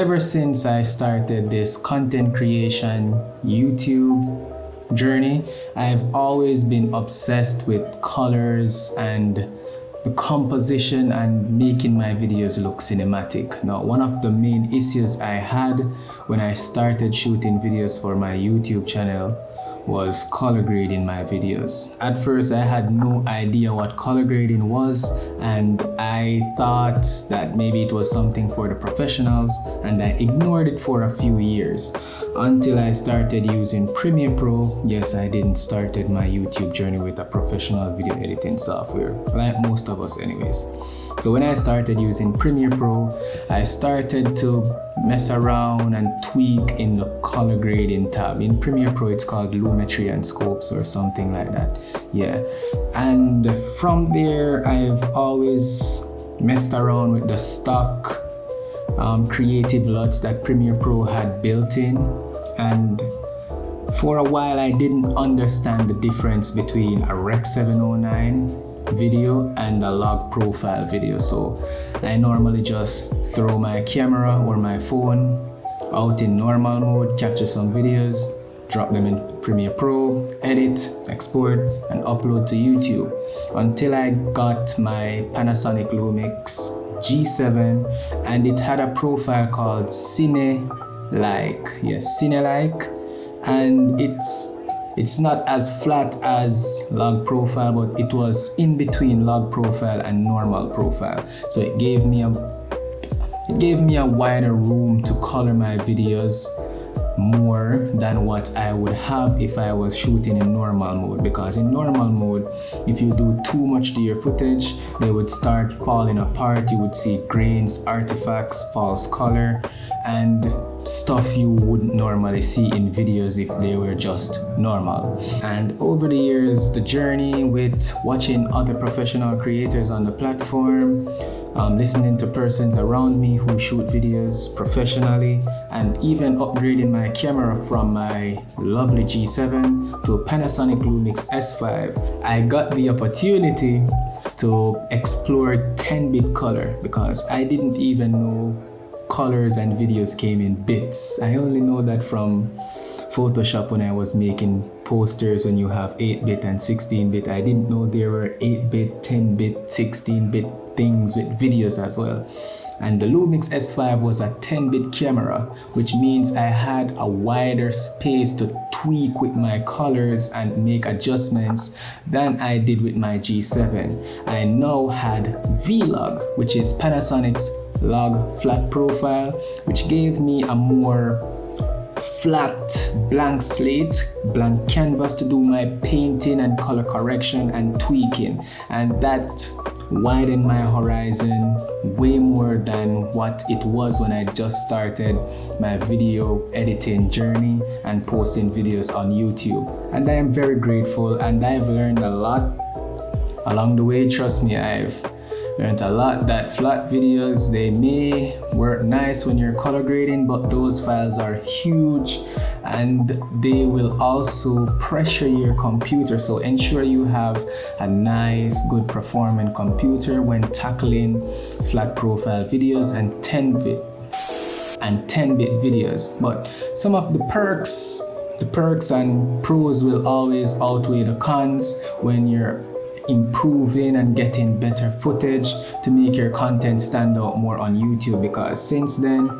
ever since I started this content creation YouTube journey, I've always been obsessed with colors and the composition and making my videos look cinematic. Now, one of the main issues I had when I started shooting videos for my YouTube channel was color grading my videos. At first, I had no idea what color grading was and I thought that maybe it was something for the professionals and I ignored it for a few years until I started using Premiere Pro. Yes, I didn't started my YouTube journey with a professional video editing software, like most of us anyways. So when I started using Premiere Pro, I started to mess around and tweak in the color grading tab. In Premiere Pro, it's called Lumetri and Scopes or something like that. Yeah. And from there, I've always messed around with the stock um, creative LUTs that Premiere Pro had built in. And for a while, I didn't understand the difference between a Rec 709 video and a log profile video. So I normally just throw my camera or my phone out in normal mode capture some videos drop them in Premiere Pro, edit, export, and upload to YouTube. Until I got my Panasonic Lumix G7 and it had a profile called Cine Like, yes, Cine Like, and it's it's not as flat as log profile but it was in between log profile and normal profile. So it gave me a it gave me a wider room to color my videos more than what I would have if I was shooting in normal mode because in normal mode if you do too much to your footage they would start falling apart you would see grains artifacts false color and stuff you wouldn't normally see in videos if they were just normal. And over the years, the journey with watching other professional creators on the platform, um, listening to persons around me who shoot videos professionally, and even upgrading my camera from my lovely G7 to a Panasonic Lumix S5, I got the opportunity to explore 10-bit color because I didn't even know colors and videos came in bits. I only know that from Photoshop when I was making posters when you have 8-bit and 16-bit. I didn't know there were 8-bit, 10-bit, 16-bit things with videos as well. And the Lumix S5 was a 10-bit camera, which means I had a wider space to tweak with my colors and make adjustments than I did with my G7. I now had Vlog, which is Panasonic's log flat profile which gave me a more flat blank slate blank canvas to do my painting and color correction and tweaking. And that widened my horizon way more than what it was when I just started my video editing journey and posting videos on YouTube. And I am very grateful and I've learned a lot along the way. Trust me I've learned a lot. That flat videos they may work nice when you're color grading but those files are huge and they will also pressure your computer. So ensure you have a nice good performing computer when tackling flat profile videos and 10-bit and 10-bit videos. But some of the perks the perks and pros will always outweigh the cons when you're improving and getting better footage to make your content stand out more on YouTube because since then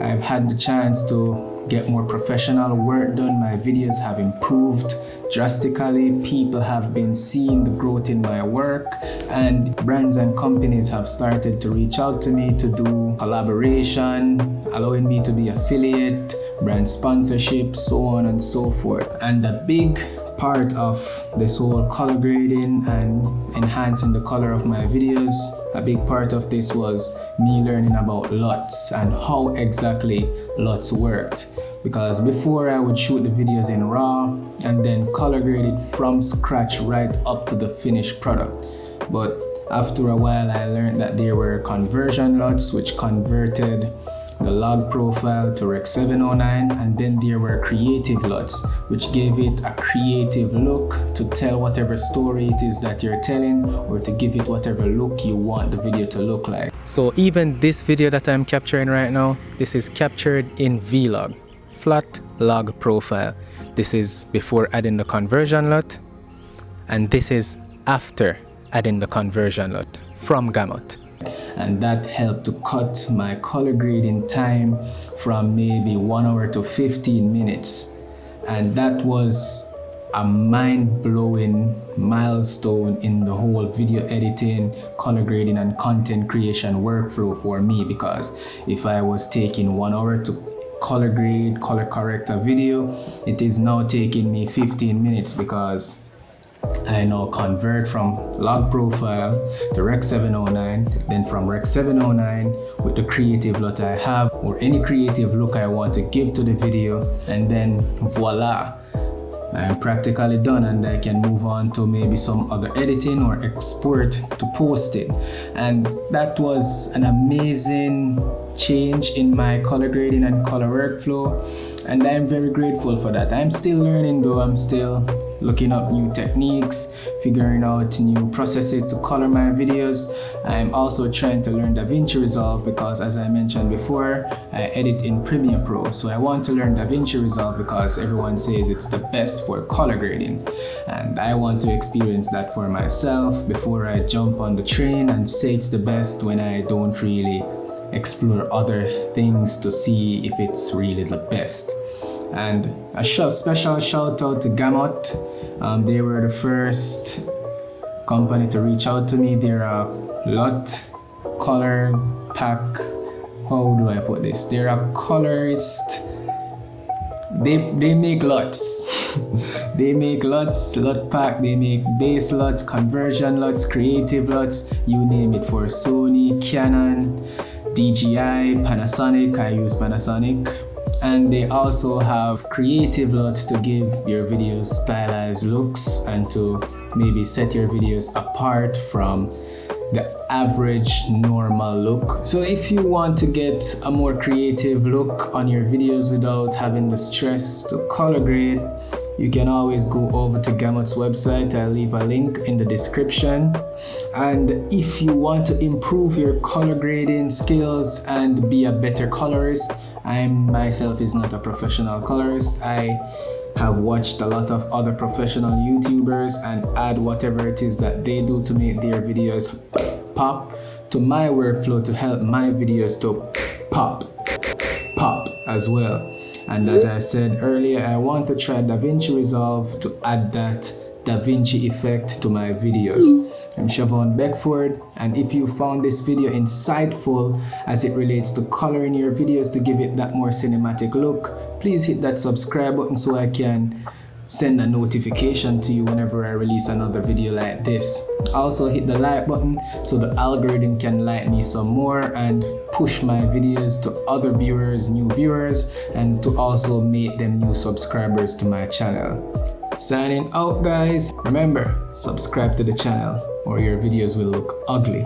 I've had the chance to get more professional work done. My videos have improved drastically. People have been seeing the growth in my work and brands and companies have started to reach out to me to do collaboration allowing me to be affiliate brand sponsorship so on and so forth. And the big part of this whole color grading and enhancing the color of my videos. A big part of this was me learning about LUTs and how exactly LUTs worked. Because before I would shoot the videos in RAW and then color grade it from scratch right up to the finished product. But after a while I learned that there were conversion LUTs which converted the log profile to Rec 709 and then there were creative LUTs which gave it a creative look to tell whatever story it is that you're telling or to give it whatever look you want the video to look like. So even this video that I'm capturing right now, this is captured in Vlog, flat log profile. This is before adding the conversion LUT and this is after adding the conversion LUT from Gamut. And that helped to cut my color grading time from maybe one hour to 15 minutes. And that was a mind-blowing milestone in the whole video editing, color grading and content creation workflow for me because if I was taking one hour to color grade, color correct a video, it is now taking me 15 minutes because I now convert from log profile to Rec 709, then from Rec 709 with the creative LUT I have or any creative look I want to give to the video and then voila, I'm practically done and I can move on to maybe some other editing or export to post it. And that was an amazing change in my color grading and color workflow and I'm very grateful for that. I'm still learning though, I'm still looking up new techniques, figuring out new processes to color my videos. I'm also trying to learn DaVinci Resolve because as I mentioned before, I edit in Premiere Pro. So I want to learn DaVinci Resolve because everyone says it's the best for color grading. And I want to experience that for myself before I jump on the train and say it's the best when I don't really explore other things to see if it's really the best. And a special shout out to Gamut. Um, they were the first company to reach out to me. They're a LUT color pack. How do I put this? They're a colorist. They, they make LUTs. they make LUTs, LUT pack, they make base LUTs, conversion LUTs, creative LUTs, you name it for Sony, Canon, DJI, Panasonic, I use Panasonic. And they also have creative LUTs to give your videos stylized looks and to maybe set your videos apart from the average normal look. So if you want to get a more creative look on your videos without having the stress to color grade, you can always go over to Gamut's website. I'll leave a link in the description. And if you want to improve your color grading skills and be a better colorist, I myself is not a professional colorist. I have watched a lot of other professional YouTubers and add whatever it is that they do to make their videos pop to my workflow to help my videos to pop, pop as well. And as I said earlier, I want to try DaVinci Resolve to add that DaVinci effect to my videos. I'm Siobhan Beckford and if you found this video insightful as it relates to coloring your videos to give it that more cinematic look, please hit that subscribe button so I can send a notification to you whenever I release another video like this. Also hit the like button so the algorithm can like me some more and push my videos to other viewers, new viewers, and to also make them new subscribers to my channel. Signing out guys. Remember, subscribe to the channel or your videos will look ugly.